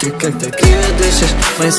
Ты как-то криво дышишь Мы с